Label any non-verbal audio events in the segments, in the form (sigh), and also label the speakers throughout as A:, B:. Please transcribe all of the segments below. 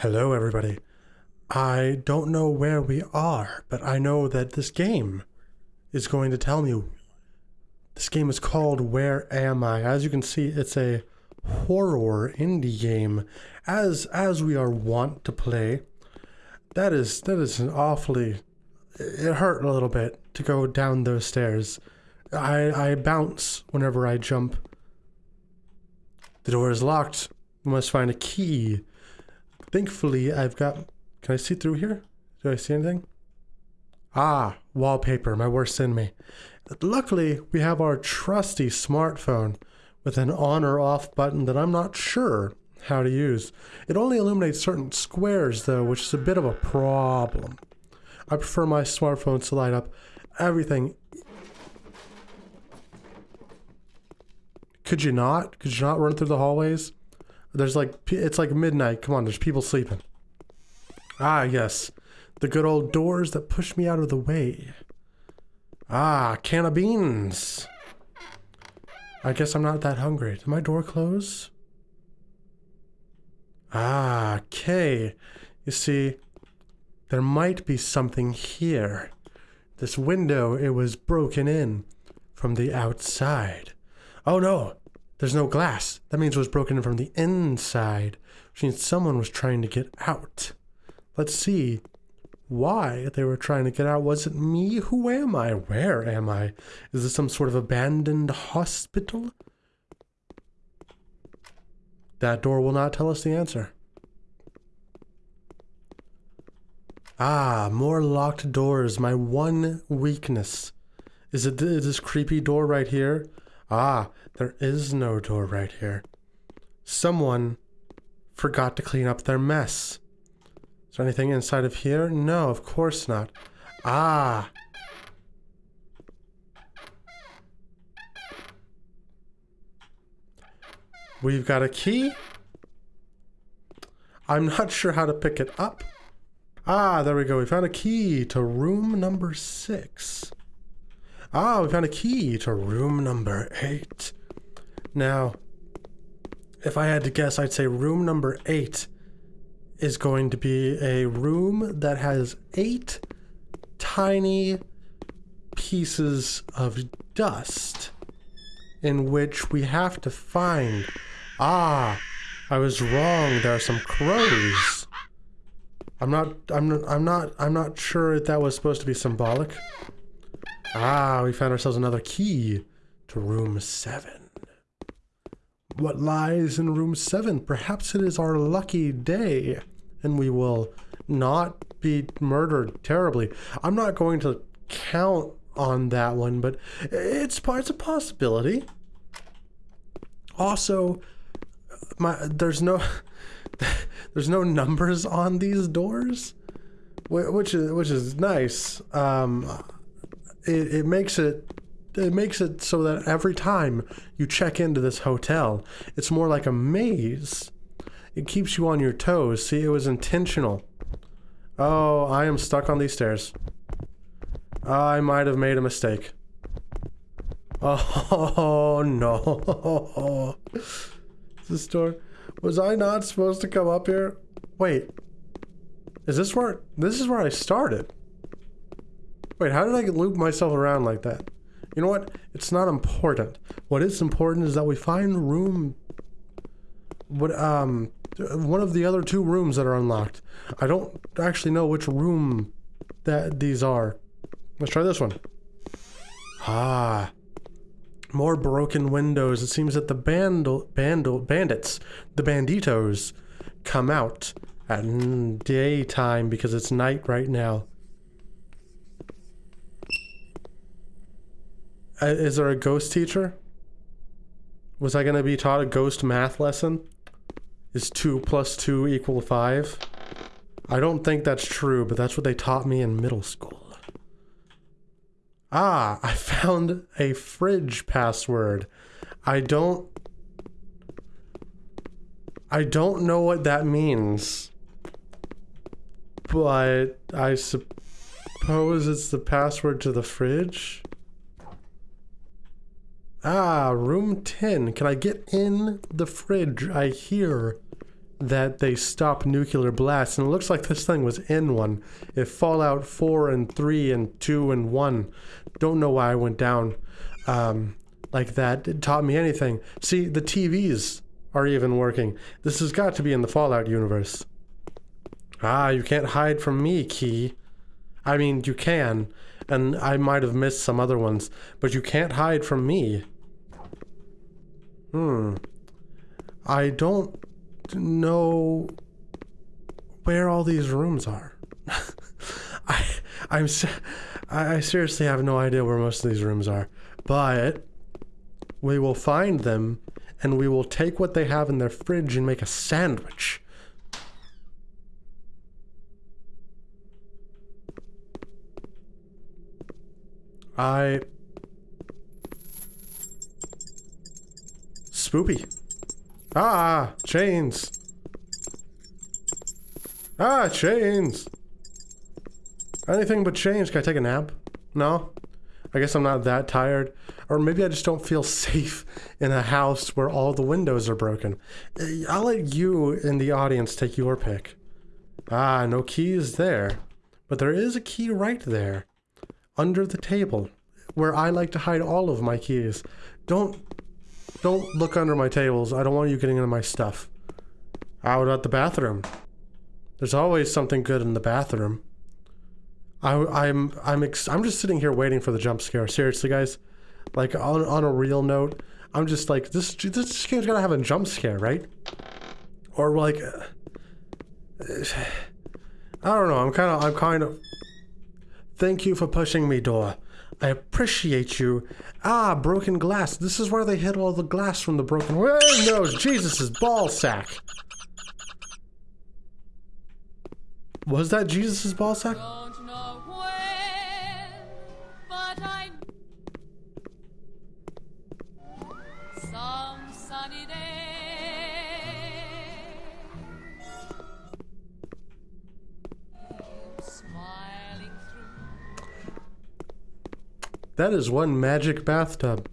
A: Hello, everybody. I don't know where we are, but I know that this game is going to tell me. This game is called Where Am I? As you can see, it's a horror indie game, as as we are wont to play. That is that is an awfully. It hurt a little bit to go down those stairs. I I bounce whenever I jump. The door is locked. We must find a key. Thankfully, I've got. Can I see through here? Do I see anything? Ah, wallpaper, my worst enemy. Luckily, we have our trusty smartphone with an on or off button that I'm not sure how to use. It only illuminates certain squares, though, which is a bit of a problem. I prefer my smartphone to light up everything. Could you not? Could you not run through the hallways? There's like, it's like midnight. Come on, there's people sleeping. Ah, yes. The good old doors that push me out of the way. Ah, can of beans. I guess I'm not that hungry. Did my door close? Ah, okay. You see, there might be something here. This window, it was broken in from the outside. Oh no, there's no glass. That means it was broken from the inside, which means someone was trying to get out. Let's see why they were trying to get out. Was it me? Who am I? Where am I? Is this some sort of abandoned hospital? That door will not tell us the answer. Ah, more locked doors. My one weakness. Is it this creepy door right here? Ah, there is no door right here. Someone forgot to clean up their mess. Is there anything inside of here? No, of course not. Ah. We've got a key. I'm not sure how to pick it up. Ah, there we go. We found a key to room number six. Ah, we found a key to room number eight. Now, if I had to guess, I'd say room number eight is going to be a room that has eight tiny pieces of dust in which we have to find. Ah, I was wrong. There are some crows. I'm not, I'm not, I'm not, I'm not sure that was supposed to be symbolic. Ah, we found ourselves another key to room seven. What lies in room seven? Perhaps it is our lucky day and we will not be murdered terribly. I'm not going to count on that one, but it's, it's a possibility. Also, my there's no (laughs) there's no numbers on these doors, which is which is nice. Um, it, it makes it it makes it so that every time you check into this hotel, it's more like a maze. It keeps you on your toes. See, it was intentional. Oh, I am stuck on these stairs. I might have made a mistake. Oh, (laughs) no. this door. Was I not supposed to come up here? Wait. Is this where... This is where I started. Wait, how did I loop myself around like that? You know what? It's not important. What is important is that we find room... What, um... One of the other two rooms that are unlocked. I don't actually know which room that these are. Let's try this one. Ah. More broken windows. It seems that the bandle, bandle, bandits, the banditos, come out at daytime because it's night right now. Is there a ghost teacher? Was I going to be taught a ghost math lesson? Is 2 plus 2 equal 5? I don't think that's true, but that's what they taught me in middle school. Ah, (laughs) I found a fridge password. I don't... I don't know what that means. But I suppose it's the password to the fridge? Ah, room 10. Can I get in the fridge? I hear that they stop nuclear blasts, and it looks like this thing was in one. If Fallout 4 and 3 and 2 and 1, don't know why I went down um, like that. It taught me anything. See, the TVs are even working. This has got to be in the Fallout universe. Ah, you can't hide from me, Key. I mean, you can, and I might have missed some other ones, but you can't hide from me. Hmm. I don't know where all these rooms are. (laughs) I I'm I seriously have no idea where most of these rooms are, but we will find them and we will take what they have in their fridge and make a sandwich. I Spoopy. Ah, chains. Ah, chains. Anything but chains. Can I take a nap? No? I guess I'm not that tired. Or maybe I just don't feel safe in a house where all the windows are broken. Eh, I'll let you in the audience take your pick. Ah, no keys there. But there is a key right there. Under the table. Where I like to hide all of my keys. Don't don't look under my tables. I don't want you getting into my stuff. How about the bathroom? There's always something good in the bathroom. I, I'm I'm I'm just sitting here waiting for the jump scare. Seriously, guys, like on on a real note, I'm just like this. This game's gonna have a jump scare, right? Or like, (sighs) I don't know. I'm kind of I'm kind of. Thank you for pushing me, door. I appreciate you. Ah, broken glass. This is where they hit all the glass from the broken windows. Jesus' ball sack. Was that Jesus' ball sack? That is one magic bathtub.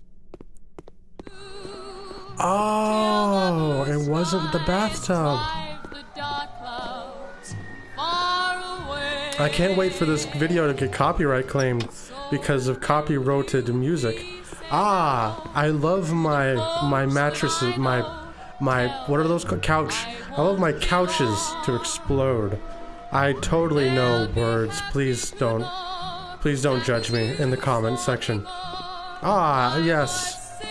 A: Oh, it wasn't the bathtub. I can't wait for this video to get copyright claimed because of copyrighted music. Ah, I love my my mattresses, my my what are those called? Couch. I love my couches to explode. I totally know words. Please don't Please don't judge me in the comment section. Ah, yes.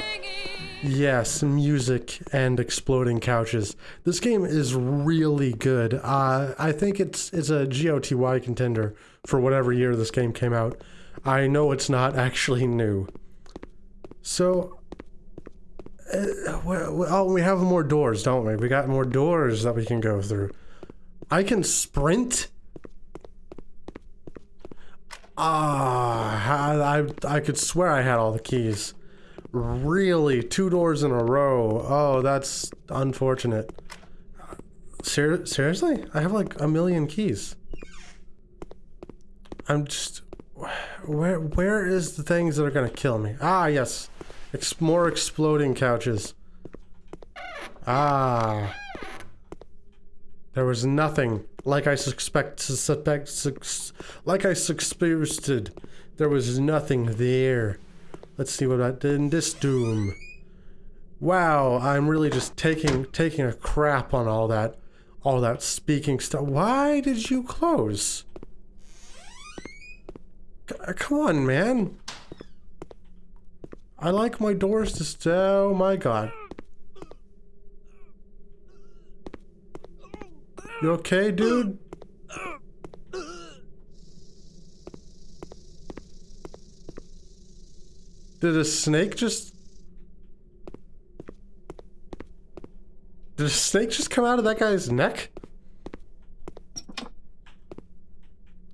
A: Yes, music and exploding couches. This game is really good. Uh, I think it's it's a GOTY contender for whatever year this game came out. I know it's not (laughs) actually new. So, uh, well, oh, we have more doors, don't we? We got more doors that we can go through. I can sprint? Ah, I, I could swear I had all the keys. Really? Two doors in a row. Oh, that's unfortunate. Ser seriously? I have like a million keys. I'm just... Where Where is the things that are gonna kill me? Ah, yes. Ex more exploding couches. Ah. There was nothing like I suspect, suspect, like I suspected. There was nothing there. Let's see what I did in this doom. Wow, I'm really just taking taking a crap on all that, all that speaking stuff. Why did you close? C uh, come on, man. I like my doors to stay. Oh my god. You okay, dude? Did a snake just... Did a snake just come out of that guy's neck?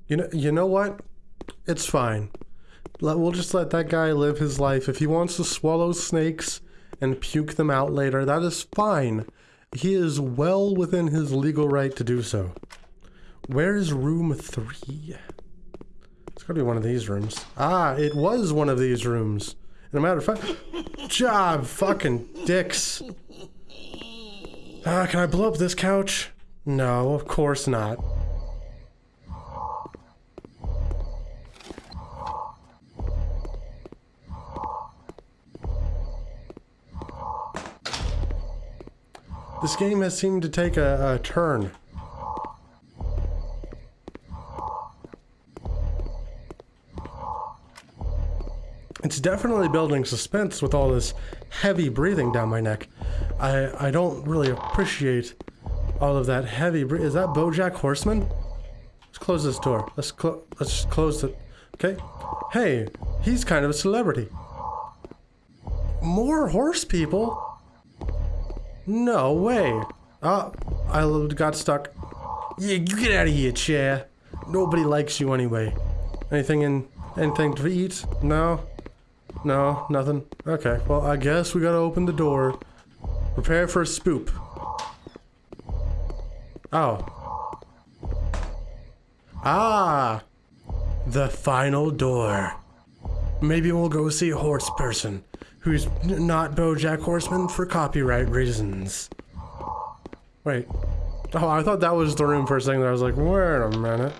A: You know, you know what? It's fine. Let, we'll just let that guy live his life. If he wants to swallow snakes and puke them out later, that is fine. He is well within his legal right to do so. Where is room three? It's gotta be one of these rooms. Ah, it was one of these rooms. And a matter of fact, (laughs) job fucking dicks. Ah, can I blow up this couch? No, of course not. This game has seemed to take a, a turn. It's definitely building suspense with all this heavy breathing down my neck. I I don't really appreciate all of that heavy breathing. Is that BoJack Horseman? Let's close this door. Let's close. Let's just close it. Okay. Hey, he's kind of a celebrity. More horse people? No way. Oh, I got stuck. Yeah, you get out of here, chair. Nobody likes you anyway. Anything in anything to eat? No. No, nothing. Okay, well, I guess we gotta open the door. Prepare for a spoop. Oh. Ah! The final door. Maybe we'll go see a horse person who's not Bojack Horseman for copyright reasons. Wait. Oh, I thought that was the room for a second. I was like, wait a minute.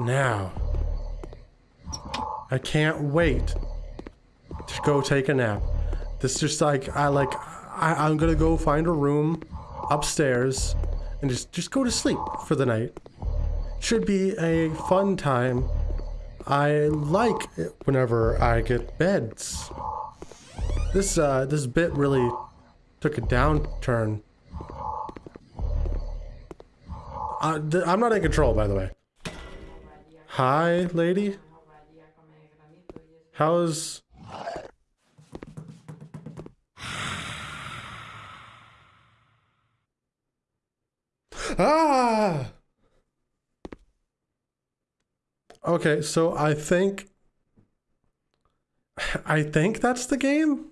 A: Now. I can't wait to go take a nap. This just like, I like, I, I'm gonna go find a room upstairs and just, just go to sleep for the night. Should be a fun time. I like it whenever I get beds. This, uh, this bit really took a downturn. Uh, I'm not in control, by the way. Hi, lady. How's... (sighs) ah! Okay, so I think... I think that's the game?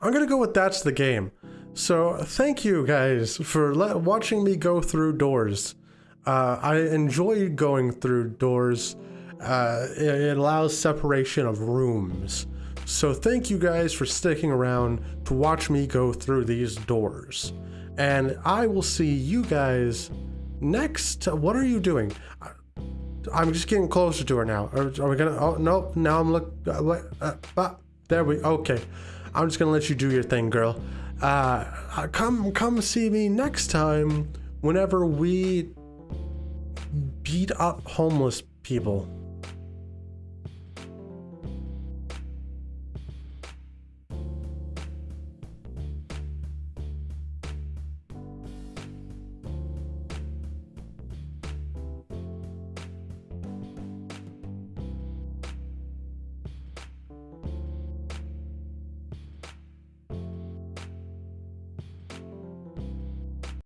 A: I'm gonna go with that's the game. So thank you guys for watching me go through doors. Uh, I enjoy going through doors uh, it allows separation of rooms. So thank you guys for sticking around to watch me go through these doors. And I will see you guys next. What are you doing? I'm just getting closer to her now. Are, are we gonna? Oh no! Now I'm look. Uh, what? Uh, uh, there we. Okay. I'm just gonna let you do your thing, girl. Uh, uh come, come see me next time. Whenever we beat up homeless people.